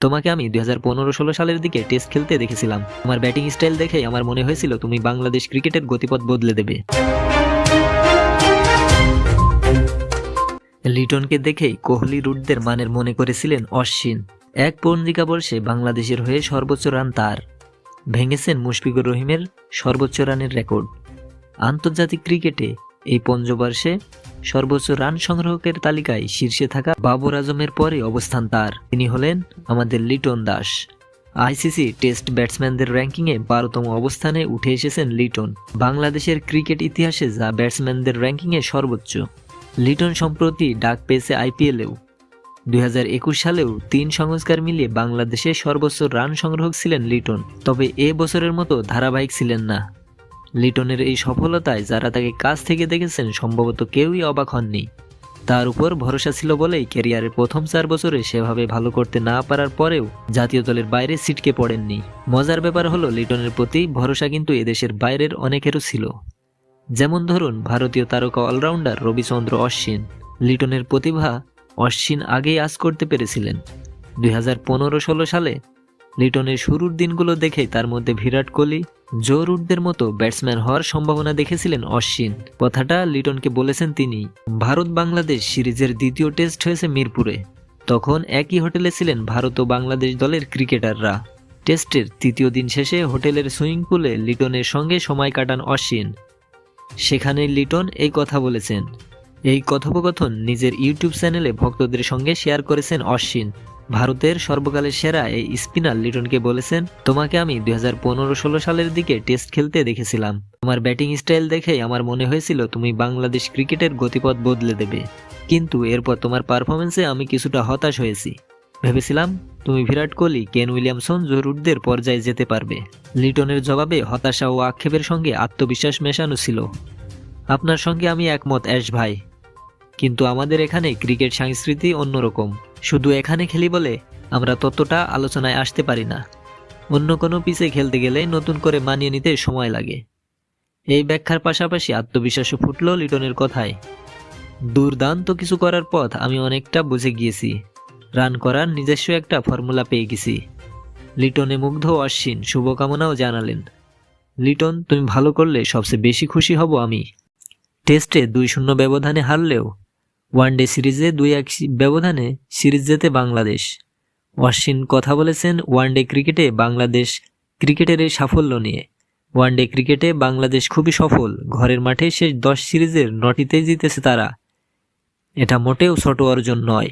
তোমাকে আমি দুই হাজার পনেরো ষোলো সালের দিকে টেস্ট খেলতে দেখেছিলাম। আমার ব্যাটিং স্টাইল দেখে আমার মনে হয়েছিল তুমি বাংলাদেশ ক্রিকেটের গতিপথ বদলে দেবে। লিটনকে দেখেই কোহলি রুটদের মানের মনে করেছিলেন অশ্বিন। এক পঞ্জিকা বর্ষে বাংলাদেশের হয়ে সর্বোচ্চ রান তার। ভেঙেছেন মুশফিকুর রহিমের সর্বোচ্চ রানের রেকর্ড। আন্তর্জাতিক ক্রিকেটে এই পঞ্চবর্ষে সর্বোচ্চ রান সংগ্রাহকের তালিকায় শীর্ষে থাকা বাবর আজমের পরে অবস্থান তার। তিনি হলেন আমাদের লিটন দাস। আইসিসি টেস্ট ব্যাটসম্যানদের র্যাঙ্কিংয়ে বারোতম অবস্থানে উঠে এসেছেন লিটন। বাংলাদেশের ক্রিকেট ইতিহাসে যা ব্যাটসম্যানদের র্যাঙ্কিংয়ে সর্বোচ্চ। লিটন সম্প্রতি ডাক পেয়েছে আইপিএলেও। দুই হাজার একুশ সালেও তিন সংস্কার মিলিয়ে বাংলাদেশের সর্বোচ্চ রান সংগ্রাহক ছিলেন লিটন। তবে এ বছরের মতো ধারাবাহিক ছিলেন না। লিটনের এই সফলতায় যারা তাকে কাছ থেকে দেখেছেন, সম্ভবত কেউই অবাক হননি। তার উপর ভরসা ছিল বলেই ক্যারিয়ারের প্রথম চার বছরে সেভাবে ভালো করতে না পারার পরেও জাতীয় দলের বাইরে ছিটকে পড়েননি। মজার ব্যাপার হলো, লিটনের প্রতি ভরসা কিন্তু এদেশের বাইরের অনেকেরও ছিল। যেমন ধরুন, ভারতীয় তারকা অলরাউন্ডার রবিচন্দ্র অশ্বিন। লিটনের প্রতিভা অশ্বিন আগেই আজ করতে পেরেছিলেন। দুই সালে লিটনের শুরুর দিনগুলো দেখেই তার মধ্যে বিরাট কোহলি জো রুটদের মতো ব্যাটসম্যান হওয়ার সম্ভাবনা দেখেছিলেন অশ্বিন। কথাটা লিটনকে বলেছেন তিনি ভারত বাংলাদেশ সিরিজের দ্বিতীয় টেস্ট হয়েছে মিরপুরে। তখন একই হোটেলে ছিলেন ভারত ও বাংলাদেশ দলের ক্রিকেটাররা। টেস্টের তৃতীয় দিন শেষে হোটেলের সুইমিং পুলে লিটনের সঙ্গে সময় কাটান অশ্বিন। সেখানে লিটন এই কথা বলেছেন, এই কথোপকথন নিজের ইউটিউব চ্যানেলে ভক্তদের সঙ্গে শেয়ার করেছেন অশ্বিন। ভারতের সর্বকালের সেরা এই স্পিনার লিটনকে বলেছেন, তোমাকে আমি দুই হাজার পনেরো ষোলো সালের দিকে টেস্ট খেলতে দেখেছিলাম। তোমার ব্যাটিং স্টাইল দেখে আমার মনে হয়েছিল তুমি বাংলাদেশ ক্রিকেটের গতিপথ বদলে দেবে। কিন্তু এরপর তোমার পারফরমেন্সে আমি কিছুটা হতাশ হয়েছি। ভেবেছিলাম, তুমি বিরাট কোহলি, কেন উইলিয়ামসন, জরুরদের পর্যায়ে যেতে পারবে। লিটনের জবাবে হতাশা ও আক্ষেপের সঙ্গে আত্মবিশ্বাস মেশানো ছিল। আপনার সঙ্গে আমি একমত, অ্যাশ ভাই। কিন্তু আমাদের এখানে ক্রিকেট সংস্কৃতি অন্যরকম। শুধু এখানে খেলি বলে আমরা ততটা আলোচনায় আসতে পারি না। অন্য কোনো পিসে খেলতে গেলে নতুন করে মানিয়ে নিতে সময় লাগে। এই ব্যাখ্যার পাশাপাশি আত্মবিশ্বাসও ফুটল লিটনের কথায়। দুর্দান্ত কিছু করার পথ আমি অনেকটা বুঝে গিয়েছি। রান করার নিজস্ব একটা ফর্মুলা পেয়ে গেছি। লিটনে মুগ্ধ অশ্বিন শুভকামনাও জানালেন। লিটন, তুমি ভালো করলে সবচেয়ে বেশি খুশি হব আমি। টেস্টে দুই শূন্য ব্যবধানে হারলেও ওয়ানডে সিরিজে দুই এক ব্যবধানে সিরিজ জেতে বাংলাদেশ। অশ্বিন কথা বলেছেন ওয়ানডে ক্রিকেটে বাংলাদেশ ক্রিকেটের এই সাফল্য নিয়ে। ওয়ানডে ক্রিকেটে বাংলাদেশ খুবই সফল। ঘরের মাঠে শেষ দশ সিরিজের নটিতেই জিতেছে তারা। এটা মোটেও ছোট অর্জন নয়।